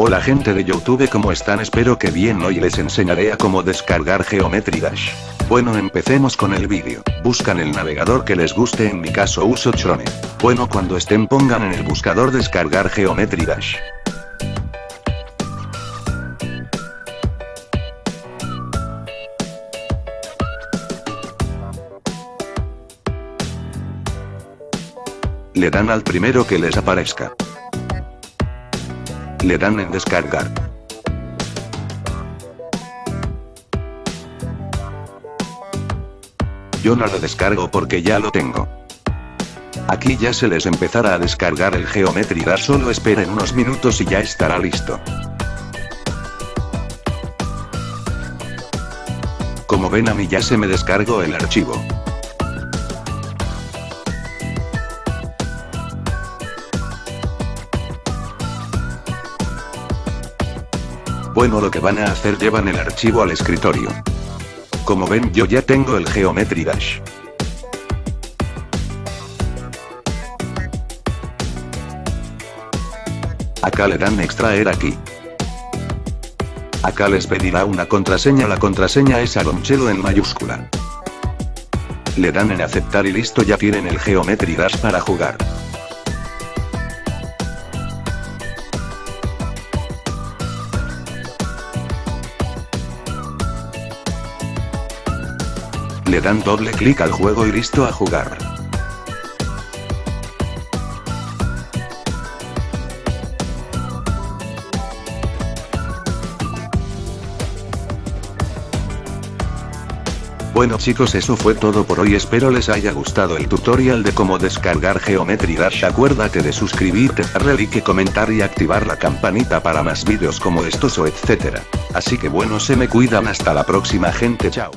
Hola gente de Youtube ¿cómo están? Espero que bien hoy les enseñaré a cómo descargar Geometry Dash. Bueno empecemos con el vídeo, buscan el navegador que les guste en mi caso uso Chrome. Bueno cuando estén pongan en el buscador descargar Geometry Dash. Le dan al primero que les aparezca. Le dan en descargar. Yo no lo descargo porque ya lo tengo. Aquí ya se les empezará a descargar el Geometry Dash solo esperen unos minutos y ya estará listo. Como ven a mí ya se me descargó el archivo. Bueno lo que van a hacer llevan el archivo al escritorio. Como ven yo ya tengo el Geometry Dash. Acá le dan extraer aquí. Acá les pedirá una contraseña, la contraseña es Agonchelo en mayúscula. Le dan en aceptar y listo ya tienen el Geometry Dash para jugar. Le dan doble clic al juego y listo a jugar. Bueno chicos eso fue todo por hoy espero les haya gustado el tutorial de cómo descargar Geometry Dash acuérdate de suscribirte, darle like, comentar y activar la campanita para más vídeos como estos o etcétera. Así que bueno se me cuidan hasta la próxima gente chao.